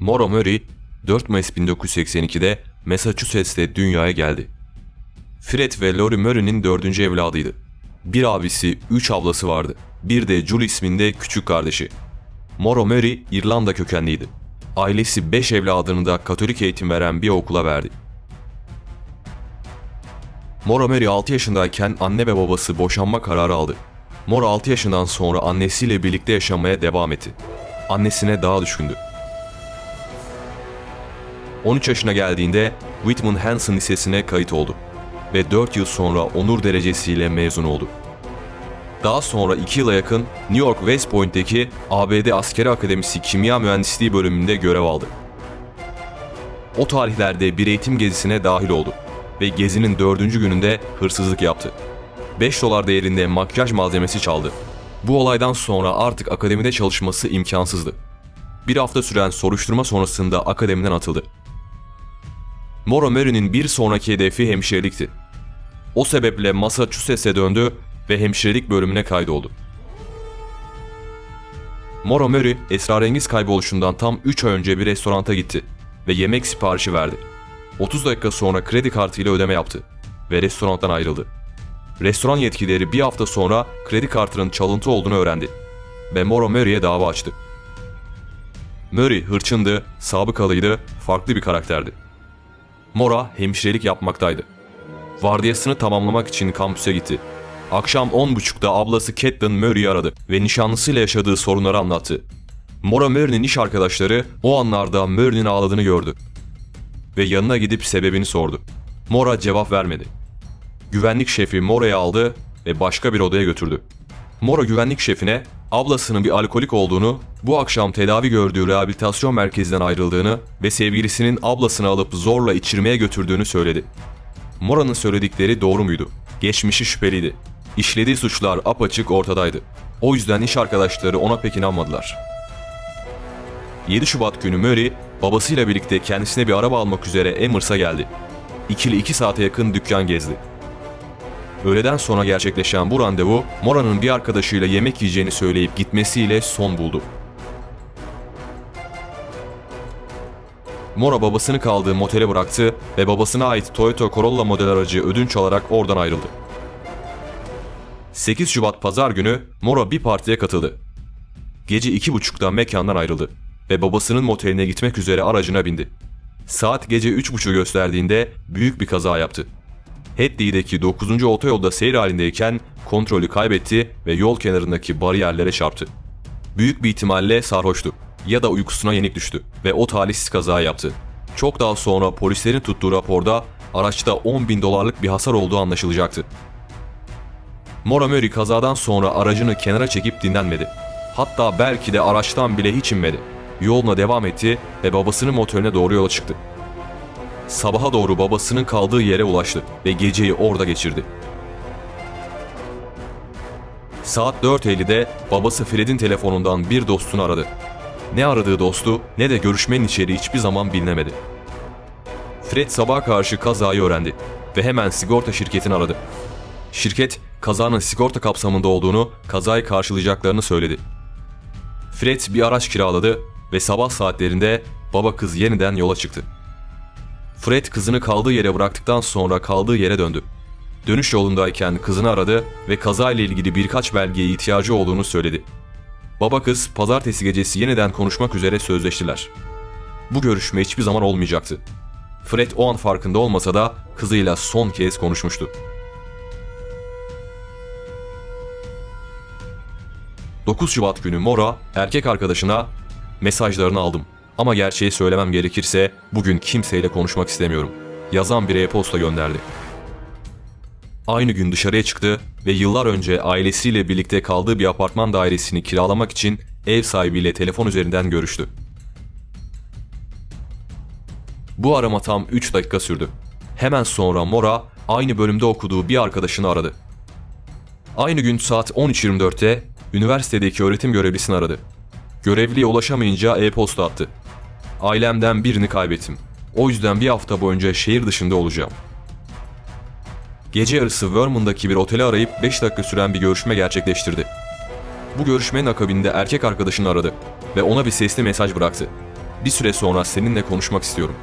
Maura Murray 4 Mayıs 1982'de Massachusetts'te dünyaya geldi. Fred ve Lori Murray'nin dördüncü evladıydı. Bir abisi, üç ablası vardı. Bir de Julie isminde küçük kardeşi. Maura Murray İrlanda kökenliydi. Ailesi 5 evladını da Katolik eğitim veren bir okula verdi. Maura Murray 6 yaşındayken anne ve babası boşanma kararı aldı. Maura 6 yaşından sonra annesiyle birlikte yaşamaya devam etti. Annesine daha düşkündü. 13 yaşına geldiğinde Whitman Hanson Lisesi'ne kayıt oldu ve 4 yıl sonra onur derecesiyle mezun oldu. Daha sonra 2 yıla yakın New York West Point'teki ABD Askeri Akademisi Kimya Mühendisliği bölümünde görev aldı. O tarihlerde bir eğitim gezisine dahil oldu ve gezinin dördüncü gününde hırsızlık yaptı. 5 dolar değerinde makyaj malzemesi çaldı. Bu olaydan sonra artık akademide çalışması imkansızdı. Bir hafta süren soruşturma sonrasında akademiden atıldı. Maura Murray'nin bir sonraki hedefi hemşirelikti. O sebeple Massachusetts'e döndü ve hemşirelik bölümüne kaydoldu. Maura Murray, esrarengiz kayboluşundan tam 3 ay önce bir restoranta gitti ve yemek siparişi verdi. 30 dakika sonra kredi kartıyla ödeme yaptı ve restorandan ayrıldı. Restoran yetkilileri bir hafta sonra kredi kartının çalıntı olduğunu öğrendi ve Maura Murray'e dava açtı. Murray hırçındı, sabıkalıydı, farklı bir karakterdi. Mora hemşirelik yapmaktaydı. Vardiyasını tamamlamak için kampüse gitti. Akşam 10.30'da ablası Catelyn Murray'i aradı ve nişanlısıyla yaşadığı sorunları anlattı. Mora Murray'nin iş arkadaşları o anlarda Murray'nin ağladığını gördü ve yanına gidip sebebini sordu. Mora cevap vermedi. Güvenlik şefi Mora'yı aldı ve başka bir odaya götürdü. Mora güvenlik şefine ablasının bir alkolik olduğunu, bu akşam tedavi gördüğü rehabilitasyon merkezinden ayrıldığını ve sevgilisinin ablasını alıp zorla içirmeye götürdüğünü söyledi. Mora'nın söyledikleri doğru muydu? Geçmişi şüpheliydi. İşlediği suçlar apaçık ortadaydı. O yüzden iş arkadaşları ona pek inanmadılar. 7 Şubat günü Murray, babasıyla birlikte kendisine bir araba almak üzere Emers'a geldi. İkili 2 saate yakın dükkan gezdi. Öğleden sonra gerçekleşen bu randevu, Mora'nın bir arkadaşıyla yemek yiyeceğini söyleyip gitmesiyle son buldu. Mora babasını kaldığı motele bıraktı ve babasına ait Toyota Corolla model aracı ödünç alarak oradan ayrıldı. 8 Şubat pazar günü Mora bir partiye katıldı. Gece iki buçukta mekandan ayrıldı ve babasının moteline gitmek üzere aracına bindi. Saat gece üç buçuğu gösterdiğinde büyük bir kaza yaptı. Hadley'deki 9. otoyolda seyir halindeyken kontrolü kaybetti ve yol kenarındaki bariyerlere çarptı. Büyük bir ihtimalle sarhoştu ya da uykusuna yenik düştü ve o talihsiz kaza yaptı. Çok daha sonra polislerin tuttuğu raporda araçta 10 bin dolarlık bir hasar olduğu anlaşılacaktı. Murray kazadan sonra aracını kenara çekip dinlenmedi. Hatta belki de araçtan bile hiç inmedi. Yoluna devam etti ve babasının motorine doğru yola çıktı. Sabaha doğru babasının kaldığı yere ulaştı ve geceyi orada geçirdi. Saat 4.50'de babası Fred'in telefonundan bir dostunu aradı. Ne aradığı dostu ne de görüşmenin içeriği hiçbir zaman bilinemedi. Fred sabaha karşı kazayı öğrendi ve hemen sigorta şirketini aradı. Şirket kazanın sigorta kapsamında olduğunu, kazayı karşılayacaklarını söyledi. Fred bir araç kiraladı ve sabah saatlerinde baba kız yeniden yola çıktı. Fred kızını kaldığı yere bıraktıktan sonra kaldığı yere döndü. Dönüş yolundayken kızını aradı ve kazayla ilgili birkaç belgeye ihtiyacı olduğunu söyledi. Baba kız pazartesi gecesi yeniden konuşmak üzere sözleştiler. Bu görüşme hiçbir zaman olmayacaktı. Fred o an farkında olmasa da kızıyla son kez konuşmuştu. 9 Şubat günü Mora erkek arkadaşına mesajlarını aldım. Ama gerçeği söylemem gerekirse bugün kimseyle konuşmak istemiyorum. Yazan bir e-posta gönderdi. Aynı gün dışarıya çıktı ve yıllar önce ailesiyle birlikte kaldığı bir apartman dairesini kiralamak için ev sahibiyle telefon üzerinden görüştü. Bu arama tam 3 dakika sürdü. Hemen sonra Mora aynı bölümde okuduğu bir arkadaşını aradı. Aynı gün saat 13.24'te üniversitedeki öğretim görevlisini aradı. Görevliye ulaşamayınca e-posta attı. Ailemden birini kaybettim. O yüzden bir hafta boyunca şehir dışında olacağım. Gece yarısı Vermon'daki bir oteli arayıp 5 dakika süren bir görüşme gerçekleştirdi. Bu görüşmenin akabinde erkek arkadaşını aradı ve ona bir sesli mesaj bıraktı. bir süre sonra seninle konuşmak istiyorum.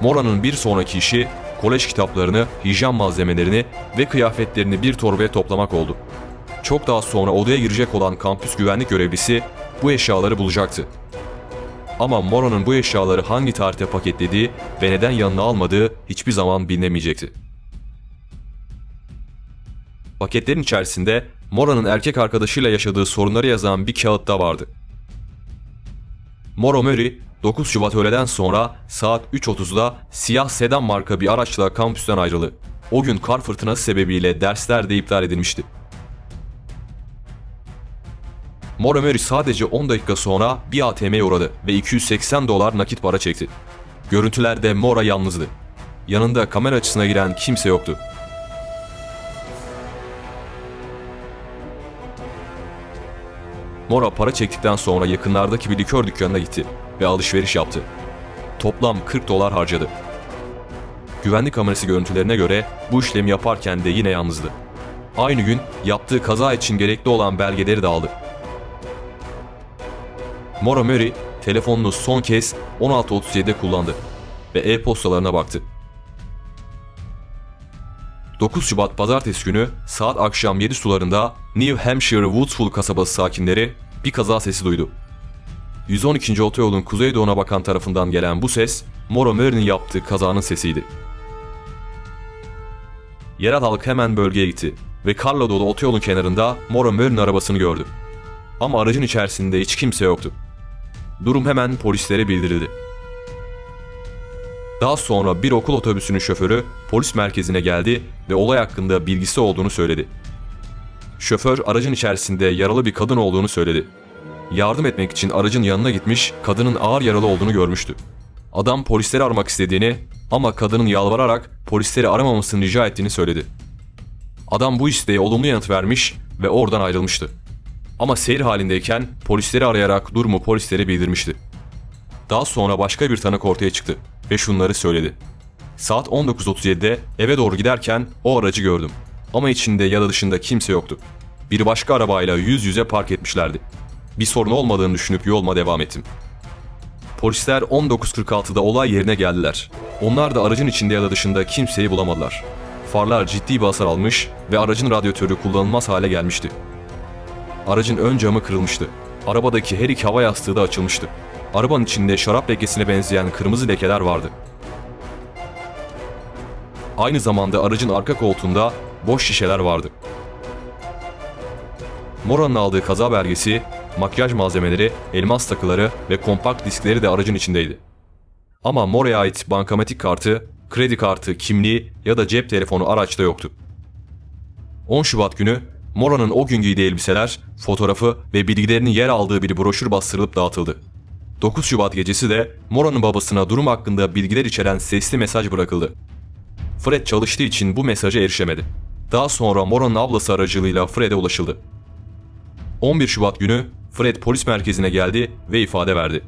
Mora'nın bir sonraki işi kolej kitaplarını, hijyen malzemelerini ve kıyafetlerini bir torbaya toplamak oldu. Çok daha sonra odaya girecek olan kampüs güvenlik görevlisi bu eşyaları bulacaktı. Ama Mora'nın bu eşyaları hangi tarihte paketlediği ve neden yanına almadığı hiçbir zaman bilinemeyecekti. Paketlerin içerisinde Mora'nın erkek arkadaşıyla yaşadığı sorunları yazan bir kağıt da vardı. Mora Murray 9 Şubat öğleden sonra saat 3.30'da siyah sedan marka bir araçla kampüsten ayrıldı. O gün kar fırtınası sebebiyle dersler de iptal edilmişti. Murray sadece 10 dakika sonra bir ATM'ye uğradı ve 280 dolar nakit para çekti. Görüntülerde Mora yalnızdı. Yanında kamera açısına giren kimse yoktu. Mora para çektikten sonra yakınlardaki bir likör dükkanına gitti ve alışveriş yaptı. Toplam 40 dolar harcadı. Güvenlik kamerası görüntülerine göre bu işlemi yaparken de yine yalnızdı. Aynı gün yaptığı kaza için gerekli olan belgeleri de aldı. Mora Murray telefonunu son kez 16.37'de kullandı ve e-postalarına baktı. 9 Şubat pazartesi günü saat akşam 7 sularında New Hampshire Woodsville kasabası sakinleri bir kaza sesi duydu. 112. otoyolun kuzeydoğuna bakan tarafından gelen bu ses, Mora Murray'nin yaptığı kazanın sesiydi. Yerel halk hemen bölgeye gitti ve karla dolu otoyolun kenarında Mora Murray'nin arabasını gördü. Ama aracın içerisinde hiç kimse yoktu. Durum hemen polislere bildirildi. Daha sonra bir okul otobüsünün şoförü polis merkezine geldi ve olay hakkında bilgisi olduğunu söyledi. Şoför aracın içerisinde yaralı bir kadın olduğunu söyledi. Yardım etmek için aracın yanına gitmiş, kadının ağır yaralı olduğunu görmüştü. Adam polisleri aramak istediğini ama kadının yalvararak polisleri aramamasını rica ettiğini söyledi. Adam bu isteğe olumlu yanıt vermiş ve oradan ayrılmıştı. Ama seyir halindeyken polisleri arayarak durumu polislere bildirmişti. Daha sonra başka bir tanık ortaya çıktı ve şunları söyledi. Saat 19.37'de eve doğru giderken o aracı gördüm. Ama içinde ya da dışında kimse yoktu. Bir başka arabayla yüz yüze park etmişlerdi. Bir sorun olmadığını düşünüp yoluma devam ettim. Polisler 19.46'da olay yerine geldiler. Onlar da aracın içinde ya da dışında kimseyi bulamadılar. Farlar ciddi bir hasar almış ve aracın radyatörü kullanılmaz hale gelmişti. Aracın ön camı kırılmıştı. Arabadaki her iki hava yastığı da açılmıştı. Arabanın içinde şarap lekesine benzeyen kırmızı lekeler vardı. Aynı zamanda aracın arka koltuğunda boş şişeler vardı. Mora'nın aldığı kaza belgesi, makyaj malzemeleri, elmas takıları ve kompakt diskleri de aracın içindeydi. Ama Mora'ya ait bankamatik kartı, kredi kartı, kimliği ya da cep telefonu araçta yoktu. 10 Şubat günü Mora'nın o gün giydiği elbiseler, fotoğrafı ve bilgilerinin yer aldığı bir broşür bastırılıp dağıtıldı. 9 Şubat gecesi de Mora'nın babasına durum hakkında bilgiler içeren sesli mesaj bırakıldı. Fred çalıştığı için bu mesaja erişemedi. Daha sonra Mora'nın ablası aracılığıyla Fred'e ulaşıldı. 11 Şubat günü Fred polis merkezine geldi ve ifade verdi.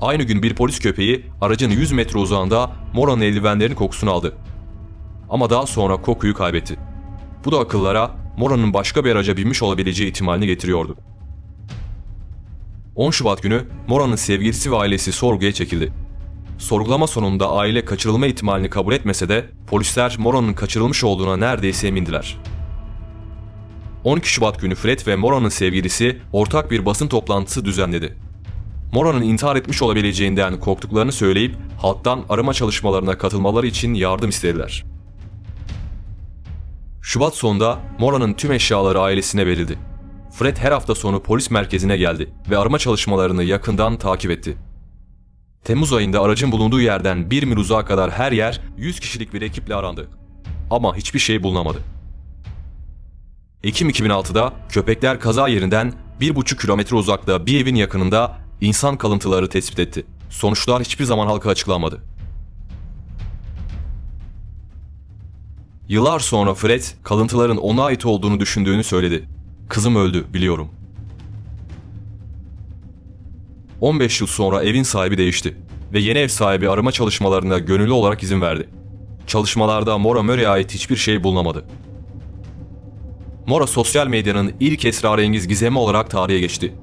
Aynı gün bir polis köpeği aracın 100 metre uzağında Mora'nın eldivenlerinin kokusunu aldı. Ama daha sonra kokuyu kaybetti. Bu da akıllara Mora'nın başka bir araca binmiş olabileceği ihtimalini getiriyordu. 10 Şubat günü Mora'nın sevgilisi ve ailesi sorguya çekildi. Sorgulama sonunda aile kaçırılma ihtimalini kabul etmese de polisler Mora'nın kaçırılmış olduğuna neredeyse emindiler. 12 Şubat günü Fred ve Mora'nın sevgilisi ortak bir basın toplantısı düzenledi. Mora'nın intihar etmiş olabileceğinden korktuklarını söyleyip halktan arama çalışmalarına katılmaları için yardım istediler. Şubat sonunda Mora'nın tüm eşyaları ailesine verildi. Fred her hafta sonu polis merkezine geldi ve arama çalışmalarını yakından takip etti. Temmuz ayında aracın bulunduğu yerden bir mil uzağa kadar her yer 100 kişilik bir ekiple arandı. Ama hiçbir şey bulunamadı. Ekim 2006'da köpekler kaza yerinden 1,5 kilometre uzakta bir evin yakınında insan kalıntıları tespit etti. Sonuçlar hiçbir zaman halka açıklanmadı. Yıllar sonra Fred, kalıntıların ona ait olduğunu düşündüğünü söyledi. Kızım öldü, biliyorum. 15 yıl sonra evin sahibi değişti ve yeni ev sahibi arama çalışmalarına gönüllü olarak izin verdi. Çalışmalarda Mora Murray'e ait hiçbir şey bulunamadı. Mora sosyal medyanın ilk esrarengiz gizemi olarak tarihe geçti.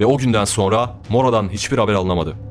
Ve o günden sonra Mora'dan hiçbir haber alınamadı.